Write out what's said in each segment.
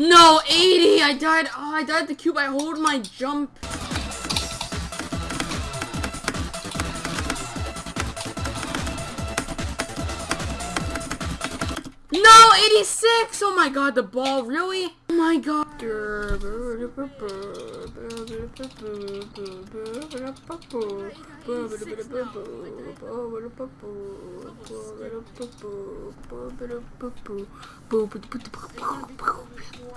No, 80! I died. Oh, I died the cube. I hold my jump. No, 86! Oh my god, the ball, really? Oh my god.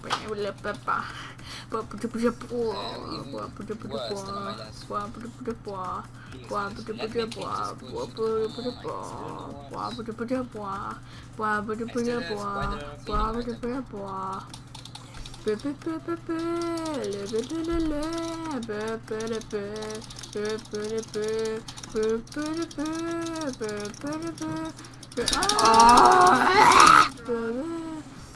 bene, il papà. Qua pute pute pua, qua pute pute pua, qua pute pute pua, qua pute pute pua, qua pute pute pua, qua pute pute pua, qua pute pute pua, qua pute pute pua. Pe pe pe pe pe, le le le le le, pe pe le pe, pe pe le pe, pe pe le pe, pe pe le pe. Ah!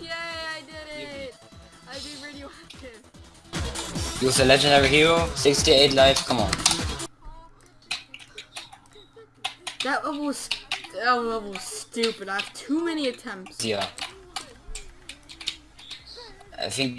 Yay, I did it! I beat radioactive. Use a legendary hero, 68 life, come on. That level was that level was stupid. I have too many attempts. Yeah. I think